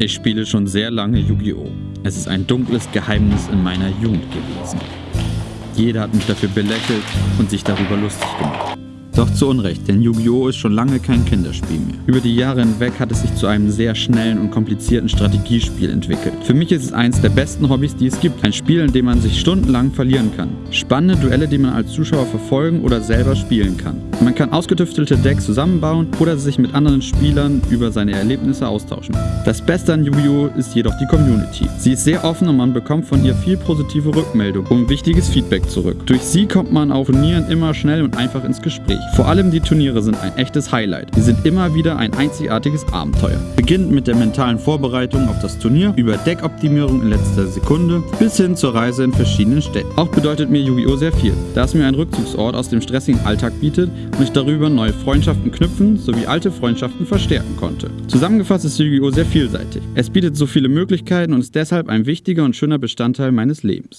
Ich spiele schon sehr lange Yu-Gi-Oh! Es ist ein dunkles Geheimnis in meiner Jugend gewesen. Jeder hat mich dafür belächelt und sich darüber lustig gemacht. Doch zu Unrecht, denn Yu-Gi-Oh! ist schon lange kein Kinderspiel mehr. Über die Jahre hinweg hat es sich zu einem sehr schnellen und komplizierten Strategiespiel entwickelt. Für mich ist es eines der besten Hobbys, die es gibt. Ein Spiel, in dem man sich stundenlang verlieren kann. Spannende Duelle, die man als Zuschauer verfolgen oder selber spielen kann. Man kann ausgetüftelte Decks zusammenbauen oder sich mit anderen Spielern über seine Erlebnisse austauschen. Das Beste an Yu-Gi-Oh! ist jedoch die Community. Sie ist sehr offen und man bekommt von ihr viel positive Rückmeldung und wichtiges Feedback zurück. Durch sie kommt man auf Turnieren immer schnell und einfach ins Gespräch. Vor allem die Turniere sind ein echtes Highlight. Sie sind immer wieder ein einzigartiges Abenteuer. Beginnend mit der mentalen Vorbereitung auf das Turnier, über Deckoptimierung in letzter Sekunde bis hin zur Reise in verschiedenen Städten. Auch bedeutet mir Yu-Gi-Oh! sehr viel, da es mir einen Rückzugsort aus dem stressigen Alltag bietet und ich darüber neue Freundschaften knüpfen sowie alte Freundschaften verstärken konnte. Zusammengefasst ist Yu-Gi-Oh! sehr vielseitig. Es bietet so viele Möglichkeiten und ist deshalb ein wichtiger und schöner Bestandteil meines Lebens.